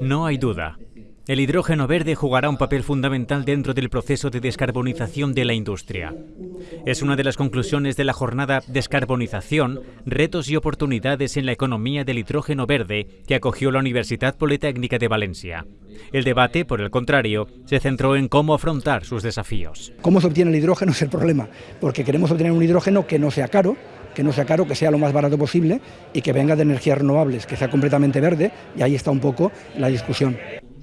No hay duda. El hidrógeno verde jugará un papel fundamental dentro del proceso de descarbonización de la industria. Es una de las conclusiones de la jornada Descarbonización, retos y oportunidades en la economía del hidrógeno verde que acogió la Universidad Politécnica de Valencia. El debate, por el contrario, se centró en cómo afrontar sus desafíos. ¿Cómo se obtiene el hidrógeno es el problema? Porque queremos obtener un hidrógeno que no sea caro, que no sea caro, que sea lo más barato posible y que venga de energías renovables, que sea completamente verde, y ahí está un poco la discusión.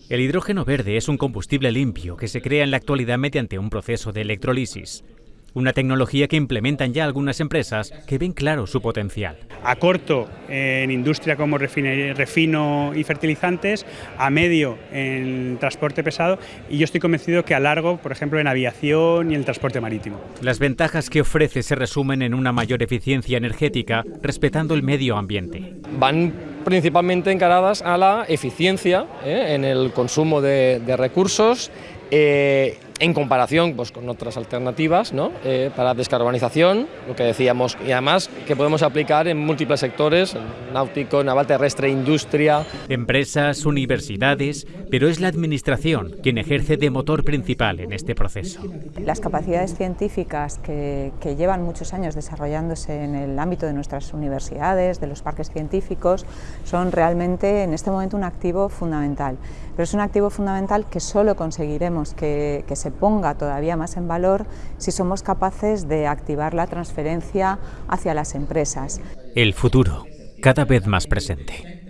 El hidrógeno verde es un combustible limpio que se crea en la actualidad mediante un proceso de electrolisis. Una tecnología que implementan ya algunas empresas que ven claro su potencial. A corto en industria como refino y fertilizantes, a medio en transporte pesado y yo estoy convencido que a largo, por ejemplo, en aviación y en transporte marítimo. Las ventajas que ofrece se resumen en una mayor eficiencia energética respetando el medio ambiente. Van principalmente encaradas a la eficiencia ¿eh? en el consumo de, recursos eh, en comparación pues, con otras alternativas ¿no? Eh, para descarbonización, lo que decíamos, y además que podemos aplicar en múltiples sectores, náutico, naval terrestre, industria. Empresas, universidades, pero es la administración quien ejerce de motor principal en este proceso. Las capacidades científicas que, que llevan muchos años desarrollándose en el ámbito de nuestras universidades, de los parques científicos, son realmente en este momento un activo fundamental. Pero es un activo fundamental que solo conseguiremos que, que ponga todavía más en valor si somos capaces de activar la transferencia hacia las empresas. El futuro, cada vez más presente.